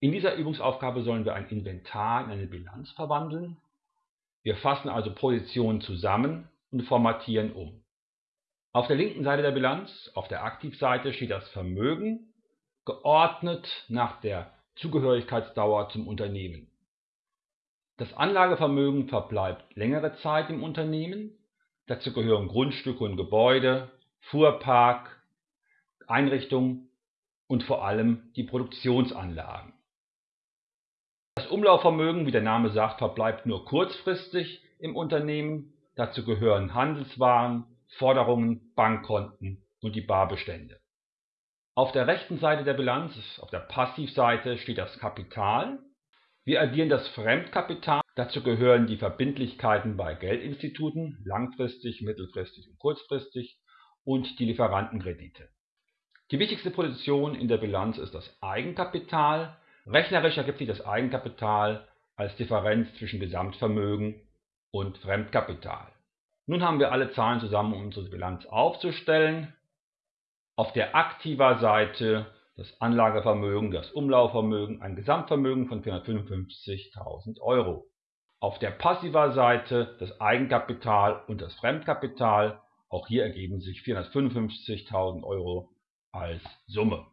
In dieser Übungsaufgabe sollen wir ein Inventar in eine Bilanz verwandeln. Wir fassen also Positionen zusammen und formatieren um. Auf der linken Seite der Bilanz, auf der Aktivseite, steht das Vermögen, geordnet nach der Zugehörigkeitsdauer zum Unternehmen. Das Anlagevermögen verbleibt längere Zeit im Unternehmen. Dazu gehören Grundstücke und Gebäude, Fuhrpark, Einrichtungen und vor allem die Produktionsanlagen. Das Umlaufvermögen, wie der Name sagt, verbleibt nur kurzfristig im Unternehmen. Dazu gehören Handelswaren, Forderungen, Bankkonten und die Barbestände. Auf der rechten Seite der Bilanz, auf der Passivseite, steht das Kapital. Wir addieren das Fremdkapital. Dazu gehören die Verbindlichkeiten bei Geldinstituten, langfristig, mittelfristig und kurzfristig, und die Lieferantenkredite. Die wichtigste Position in der Bilanz ist das Eigenkapital. Rechnerisch ergibt sich das Eigenkapital als Differenz zwischen Gesamtvermögen und Fremdkapital. Nun haben wir alle Zahlen zusammen, um unsere Bilanz aufzustellen. Auf der aktiver Seite das Anlagevermögen, das Umlaufvermögen, ein Gesamtvermögen von 455.000 Euro. Auf der passiver Seite das Eigenkapital und das Fremdkapital. Auch hier ergeben sich 455.000 Euro als Summe.